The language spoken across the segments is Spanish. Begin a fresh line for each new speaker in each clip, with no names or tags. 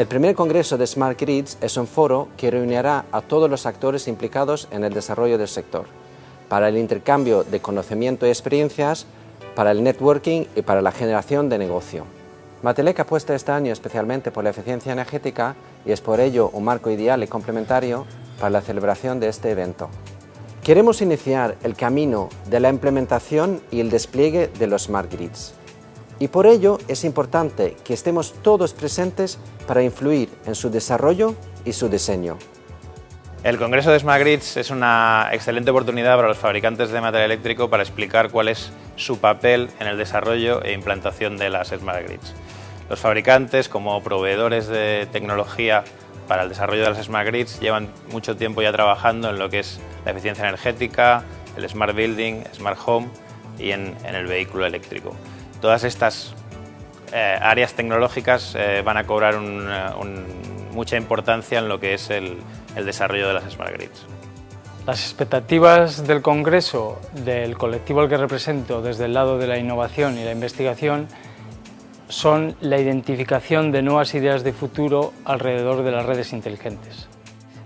El primer Congreso de Smart Grids es un foro que reunirá a todos los actores implicados en el desarrollo del sector, para el intercambio de conocimiento y experiencias, para el networking y para la generación de negocio. Matelec apuesta este año especialmente por la eficiencia energética y es por ello un marco ideal y complementario para la celebración de este evento. Queremos iniciar el camino de la implementación y el despliegue de los Smart Grids. Y por ello es importante que estemos todos presentes para influir en su desarrollo y su diseño.
El Congreso de Smart Grids es una excelente oportunidad para los fabricantes de material eléctrico para explicar cuál es su papel en el desarrollo e implantación de las Smart Grids. Los fabricantes, como proveedores de tecnología para el desarrollo de las Smart Grids, llevan mucho tiempo ya trabajando en lo que es la eficiencia energética, el Smart Building, Smart Home y en, el vehículo eléctrico. Todas estas eh, áreas tecnológicas eh, van a cobrar mucha importancia en lo que es el, el desarrollo de las Smart Grids.
Las expectativas del Congreso, del colectivo al que represento desde el lado de la innovación y la investigación, son la identificación de nuevas ideas de futuro alrededor de las redes inteligentes.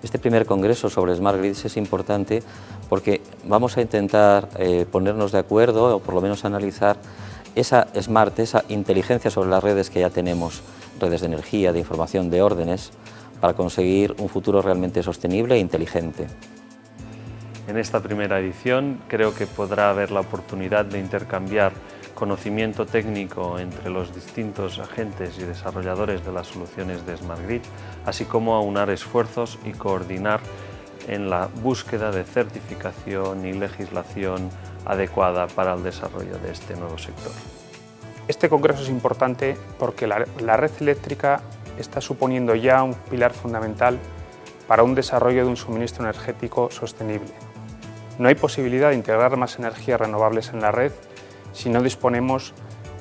Este primer congreso sobre Smart Grids es importante porque vamos a intentar eh, ponernos de acuerdo o por lo menos analizar esa smart, esa inteligencia sobre las redes que ya tenemos, redes de energía, de información, de órdenes, para conseguir un futuro realmente sostenible e inteligente.
En esta primera edición creo que podrá haber la oportunidad de intercambiar conocimiento técnico entre los distintos agentes y desarrolladores de las soluciones de Smart Grid, así como aunar esfuerzos y coordinar en la búsqueda de certificación y legislación adecuada para el desarrollo de este nuevo sector.
Este congreso es importante porque la, red eléctrica está suponiendo ya un pilar fundamental para un desarrollo de un suministro energético sostenible. No hay posibilidad de integrar más energías renovables en la red si no disponemos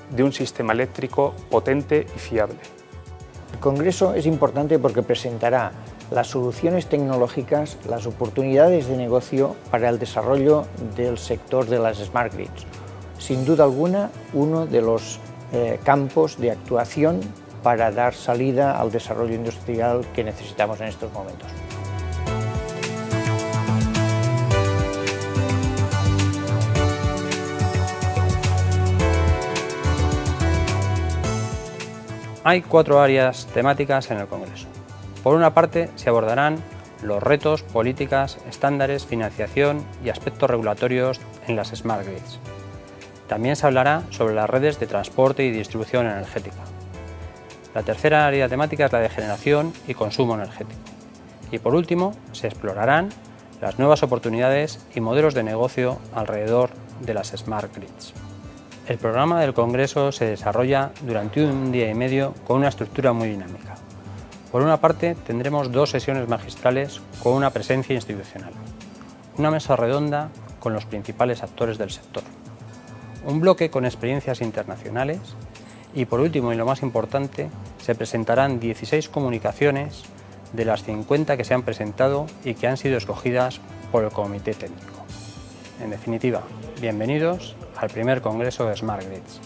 de un sistema eléctrico potente y fiable.
El Congreso es importante porque presentará las soluciones tecnológicas, las oportunidades de negocio para el desarrollo del sector de las Smart Grids. Sin duda alguna, uno de los eh, campos de actuación para dar salida al desarrollo industrial que necesitamos en estos momentos.
Hay cuatro áreas temáticas en el Congreso. Por una parte, se abordarán los retos, políticas, estándares, financiación y aspectos regulatorios en las Smart Grids. También se hablará sobre las redes de transporte y distribución energética. La tercera área temática es la de generación y consumo energético. Y por último, se explorarán las nuevas oportunidades y modelos de negocio alrededor de las Smart Grids. El programa del Congreso se desarrolla durante un día y medio con una estructura muy dinámica. Por una parte, tendremos dos sesiones magistrales con una presencia institucional, una mesa redonda con los principales actores del sector, un bloque con experiencias internacionales y, por último y lo más importante, se presentarán 16 comunicaciones de las 50 que se han presentado y que han sido escogidas por el Comité Técnico. En definitiva, bienvenidos al primer Congreso de Smart Grids.